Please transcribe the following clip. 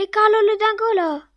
le calo le dingolo.